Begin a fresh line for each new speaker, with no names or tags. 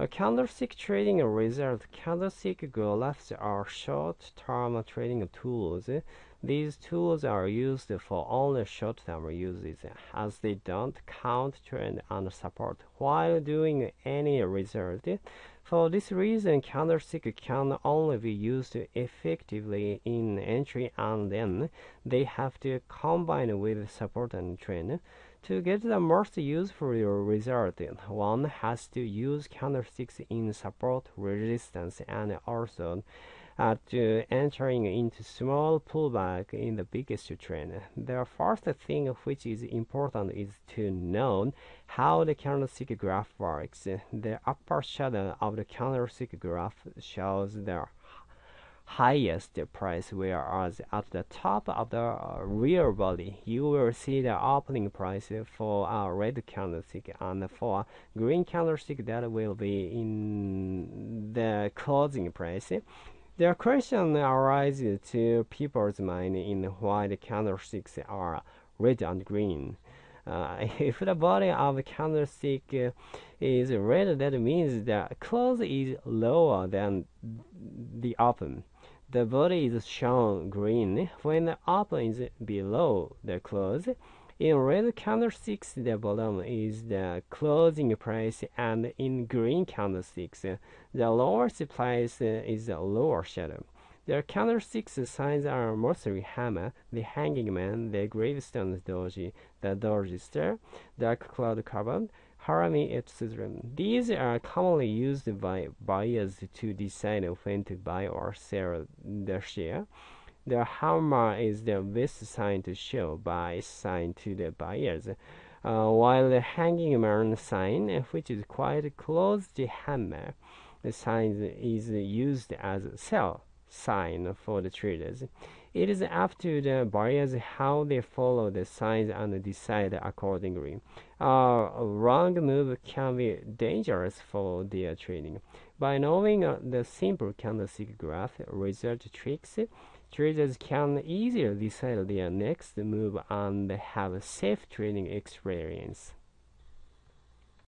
A candlestick trading result. Candlestick graphs are short-term trading tools. These tools are used for only short-term uses, as they don't count trend and support while doing any result. For this reason, candlestick can only be used effectively in entry and then they have to combine with support and trend. To get the most useful result, one has to use candlesticks in support, resistance, and also uh, entering into small pullback in the biggest trend. The first thing which is important is to know how the candlestick graph works. The upper shadow of the candlestick graph shows the highest price whereas at the top of the real body you will see the opening price for a red candlestick and for green candlestick that will be in the closing price the question arises to people's mind in why the candlesticks are red and green uh, if the body of a candlestick is red, that means the close is lower than the open the body is shown green when the open is below the close. In red candlesticks, the bottom is the closing price, and in green candlesticks, the lowest price is the lower shadow. The candlesticks signs are mostly hammer, the hanging man, the gravestone doji, the doji star, dark cloud cover, Harami, etc. These are commonly used by buyers to decide when to buy or sell their share. The hammer is the best sign to show buy sign to the buyers, uh, while the hanging man sign, which is quite close to hammer, the sign is used as a sell sign for the traders. It is up to the buyers how they follow the signs and decide accordingly. A wrong move can be dangerous for their trading. By knowing uh, the simple candlestick graph result tricks, traders can easily decide their next move and have a safe trading experience.